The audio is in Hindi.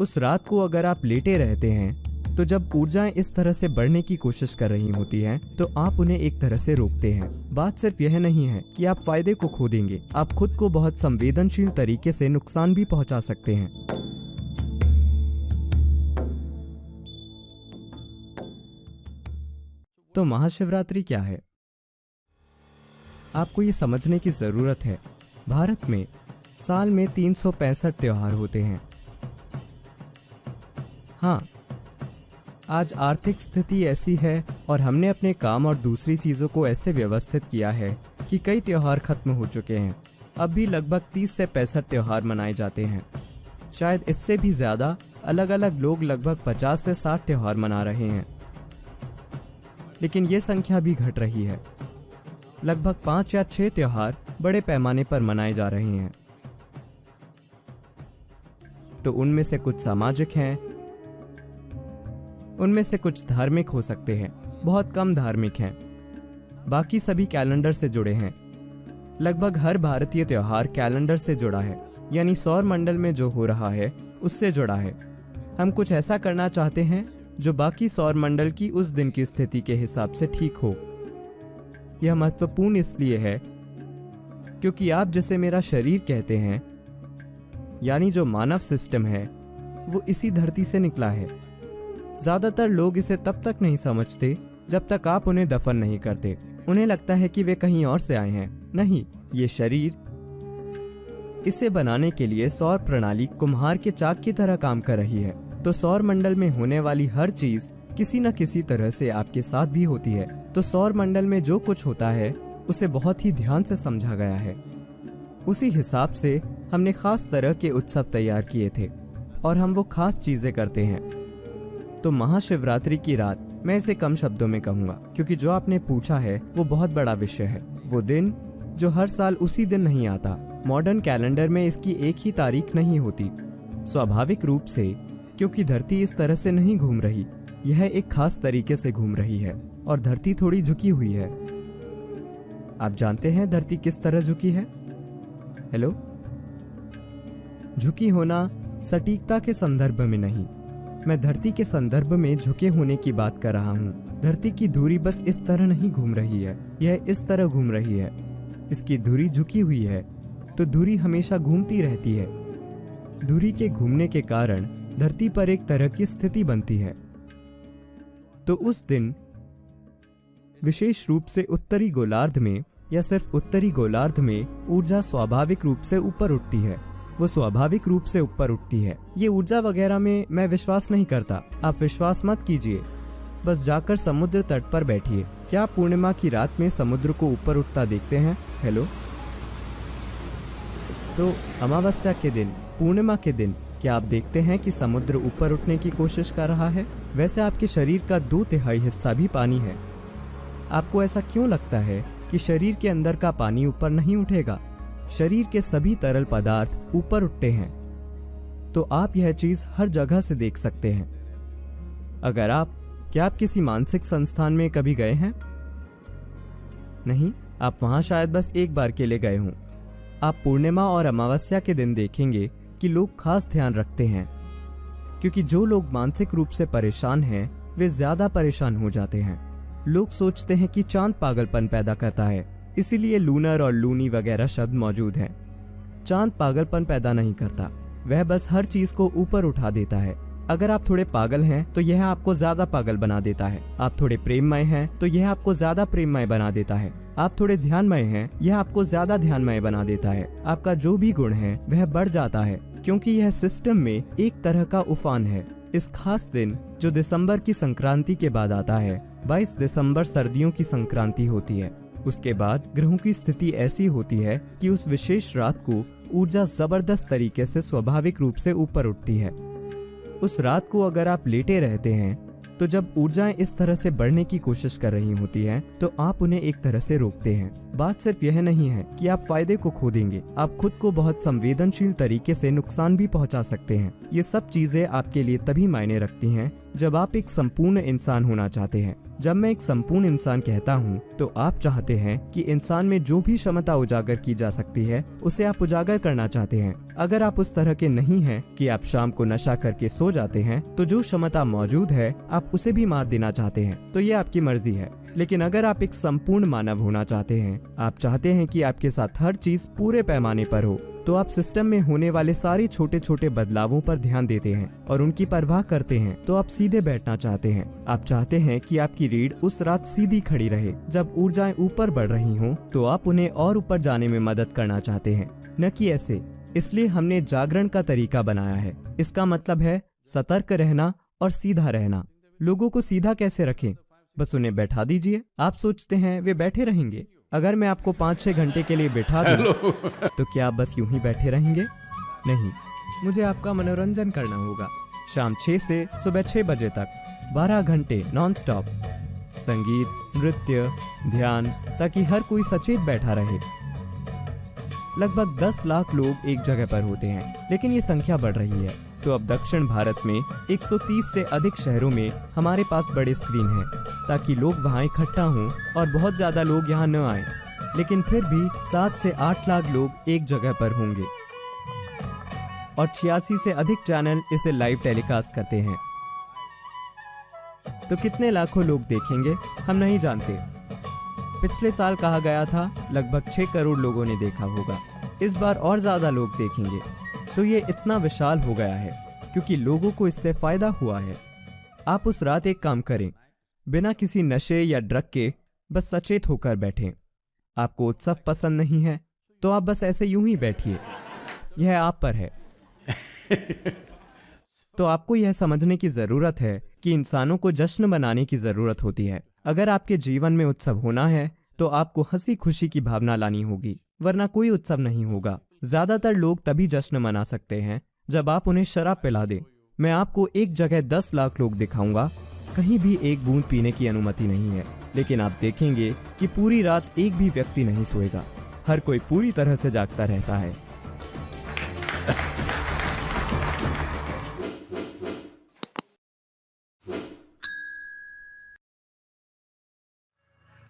उस रात को अगर आप लेटे रहते हैं तो जब ऊर्जाएँ इस तरह से बढ़ने की कोशिश कर रही होती हैं तो आप उन्हें एक तरह से रोकते हैं। बात सिर्फ़ यह नहीं है कि आप फ़ायदे को खो देंगे, आप खुद को बहुत संवेदनशील तरीके से नुकसान भी पहुँचा सकते हैं। तो महाशिवरात्रि क्या है? आपको ये समझने की ज़रूरत है, भारत में साल में तीन त्योहार होते हैं। हाँ। आज आर्थिक स्थिति ऐसी है और हमने अपने काम और दूसरी चीज़ों को ऐसे व्यवस्थित किया है कि कई त्यौहार खत्म हो चुके हैं। अब भी लगभग 30 से पैंसठ त्यौहार मनाए जाते हैं। शायद इससे भी ज़्यादा अलग अलग लोग लगभग 50 से 60 त्यौहार मना रहे हैं। लेकिन ये संख्या भी घट रही है। लगभग पाँच या छः त्योहार बड़े पैमाने पर मनाए जा रहे हैं। तो उनमें से कुछ सामाजिक हैं उनमें से कुछ धार्मिक हो सकते हैं। बहुत कम धार्मिक हैं। बाकी सभी कैलेंडर से जुड़े हैं। लगभग हर भारतीय त्यौहार कैलेंडर से जुड़ा है, यानी सौर मंडल में जो हो रहा है, उससे जुड़ा है। हम कुछ ऐसा करना चाहते हैं, जो बाकी सौर मंडल की उस दिन की स्थिति के हिसाब से ठीक हो। यह महत्वपूर्ण इसलिए है, क्योंकि आप जिसे मेरा शरीर कहते हैं, यानी जो मानव सिस्टम है, वो इसी धरती से निकला है। ज़्यादातर लोग इसे तब तक नहीं समझते, जब तक आप उन्हें दफन नहीं करते। उन्हें लगता है कि वे कहीं और से आए हैं। नहीं, ये शरीर। इसे बनाने के लिए सौर प्रणाली कुम्हार के चाक की तरह काम कर रही है। तो सौर मंडल में होने वाली हर चीज़ किसी न किसी तरह से आपके साथ भी होती है। तो सौर मंडल में जो कुछ होता है, उसे बहुत ही ध्यान से समझा गया है। उसी हिसाब से हमने खास तरह के उत्सव तैयार किए थे, और हम वो खास चीज़ें करते हैं। तो महाशिवरात्रि की रात मैं इसे कम शब्दों में कहूँगा, क्योंकि जो आपने पूछा है, वो बहुत बड़ा विषय है। वो दिन, जो हर साल उसी दिन नहीं आता मॉडर्न कैलेंडर में इसकी एक ही तारीख नहीं होती। स्वाभाविक रूप से, क्योंकि धरती इस तरह से नहीं घूम रही, यह एक खास तरीके से घूम रही है, और धरती थोड़ी झुकी हुई है। आप जानते हैं धरती किस तरह झुकी है? हेलो झुकी होना सटीकता के संदर्भ में नहीं। मैं धरती के संदर्भ में झुके होने की बात कर रहा हूँ। धरती की धूरी बस इस तरह नहीं घूम रही है। यह इस तरह घूम रही है। इसकी धूरी झुकी हुई है तो धूरी हमेशा घूमती रहती है। धूरी के घूमने के कारण धरती पर एक तरह की स्थिति बनती है। तो उस दिन, विशेष रूप से उत्तरी गोलार्ध में या सिर्फ़ उत्तरी गोलार्ध में ऊर्जा स्वाभाविक रूप से ऊपर उठती है। वो स्वाभाविक रूप से ऊपर उठती है। ये ऊर्जा वगैरह में मैं विश्वास नहीं करता। आप विश्वास मत कीजिए। बस जाकर समुद्र तट पर बैठिए। क्या पूर्णिमा की रात में समुद्र को ऊपर उठता देखते हैं? हेलो तो अमावस्या के दिन, पूर्णिमा के दिन, क्या आप देखते हैं कि समुद्र ऊपर उठने की कोशिश कर रहा है? वैसे आपके शरीर का दो तिहाई हिस्सा भी पानी है। आपको ऐसा क्यों लगता है कि शरीर के अंदर का पानी ऊपर नहीं उठेगा? शरीर के सभी तरल पदार्थ ऊपर उठते हैं। तो आप यह चीज़ हर जगह से देख सकते हैं। अगर आप, क्या आप किसी मानसिक संस्थान में कभी गए हैं? नहीं, आप वहाँ शायद बस एक बार के लिए गए हों। आप पूर्णिमा और अमावस्या के दिन देखेंगे कि लोग खास ध्यान रखते हैं। क्योंकि जो लोग मानसिक रूप से परेशान हैं, वे ज़्यादा परेशान हो जाते हैं। लोग सोचते हैं कि चाँद पागलपन पैदा करता है। इसीलिए लूनर और लूनी वगैरह शब्द मौजूद हैं। चाँद पागलपन पैदा नहीं करता। वह बस हर चीज़ को ऊपर उठा देता है। अगर आप थोड़े पागल हैं तो यह आपको ज़्यादा पागल बना देता है। आप थोड़े प्रेममय हैं तो यह आपको ज़्यादा प्रेममय बना देता है। आप थोड़े ध्यानमय हैं, यह आपको ज़्यादा ध्यानमय बना देता है। आपका जो भी गुण है, वह बढ़ जाता है, क्योंकि यह सिस्टम में एक तरह का उफान है। इस खास दिन, जो दिसंबर की संक्रांति के बाद आता है 22 दिसंबर सर्दियों की संक्रांति होती है। उसके बाद ग्रहों की स्थिति ऐसी होती है कि उस विशेष रात को ऊर्जा ज़बरदस्त तरीके से स्वाभाविक रूप से ऊपर उठती है। उस रात को अगर आप लेटे रहते हैं तो जब ऊर्जाएँ इस तरह से बढ़ने की कोशिश कर रही होती हैं, तो आप उन्हें एक तरह से रोकते हैं। बात सिर्फ़ यह नहीं है कि आप फ़ायदे को खो देंगे आप खुद को बहुत संवेदनशील तरीके से नुकसान भी पहुँचा सकते हैं। ये सब चीज़ें आपके लिए तभी मायने रखती हैं जब आप एक संपूर्ण इंसान होना चाहते हैं। जब मैं एक संपूर्ण इंसान कहता हूँ तो आप चाहते हैं कि इंसान में जो भी क्षमता उजागर की जा सकती है, उसे आप उजागर करना चाहते हैं। अगर आप उस तरह के नहीं हैं कि आप शाम को नशा करके सो जाते हैं तो जो क्षमता मौजूद है, आप उसे भी मार देना चाहते हैं। तो ये आपकी मर्ज़ी है। लेकिन अगर आप एक संपूर्ण मानव होना चाहते हैं, आप चाहते हैं कि आपके साथ हर चीज़ पूरे पैमाने पर हो। तो आप सिस्टम में होने वाले सारे छोटे छोटे बदलावों पर ध्यान देते हैं और उनकी परवाह करते हैं तो आप सीधे बैठना चाहते हैं। आप चाहते हैं कि आपकी रीढ़ उस रात सीधी खड़ी रहे, जब ऊर्जाएँ ऊपर बढ़ रही हों तो आप उन्हें और ऊपर जाने में मदद करना चाहते हैं। न कि ऐसे, इसलिए हमने जागरण का तरीका बनाया है। इसका मतलब है, सतर्क रहना और सीधा रहना। लोगों को सीधा कैसे रखें? बस उन्हें बैठा दीजिए, आप सोचते हैं, वे बैठे रहेंगे। अगर मैं आपको पाँच छः घंटे के लिए बैठा दूँ तो क्या आप बस यूँ ही बैठे रहेंगे? नहीं मुझे आपका मनोरंजन करना होगा शाम छः से सुबह छः बजे तक बारह घंटे नॉन स्टॉप संगीत नृत्य ध्यान ताकि हर कोई सचेत बैठा रहे। लगभग 10 लाख लोग एक जगह पर होते हैं, लेकिन ये संख्या बढ़ रही है। तो अब दक्षिण भारत में 130 से अधिक शहरों में हमारे पास बड़े स्क्रीन हैं, ताकि लोग वहाँ इकट्ठा हों और बहुत ज़्यादा लोग यहाँ न आए। लेकिन फिर भी सात से आठ लाख लोग एक जगह पर होंगे। और छियासी से अधिक चैनल इसे लाइव टेलीकास्ट करते हैं। तो कितने लाखों लोग देखेंगे, हम नहीं जानते। पिछले साल कहा गया था लगभग छह करोड़ लोगों ने देखा होगा। इस बार और ज़्यादा लोग देखेंगे। तो ये इतना विशाल हो गया है क्योंकि लोगों को इससे फ़ायदा हुआ है। आप उस रात एक काम करें बिना किसी नशे या ड्रग के बस सचेत होकर बैठें। आपको उत्सव पसंद नहीं है तो आप बस ऐसे यूँ ही बैठिए। यह आप पर है। तो आपको यह समझने की ज़रूरत है कि इंसानों को जश्न मनाने की ज़रूरत होती है। अगर आपके जीवन में उत्सव होना है तो आपको हँसी खुशी की भावना लानी होगी, वरना कोई उत्सव नहीं होगा। ज़्यादातर लोग तभी जश्न मना सकते हैं, जब आप उन्हें शराब पिला दें। मैं आपको एक जगह दस लाख लोग दिखाऊँगा। कहीं भी एक बूंद पीने की अनुमति नहीं है, लेकिन आप देखेंगे कि पूरी रात एक भी व्यक्ति नहीं सोएगा। हर कोई पूरी तरह से जागता रहता है।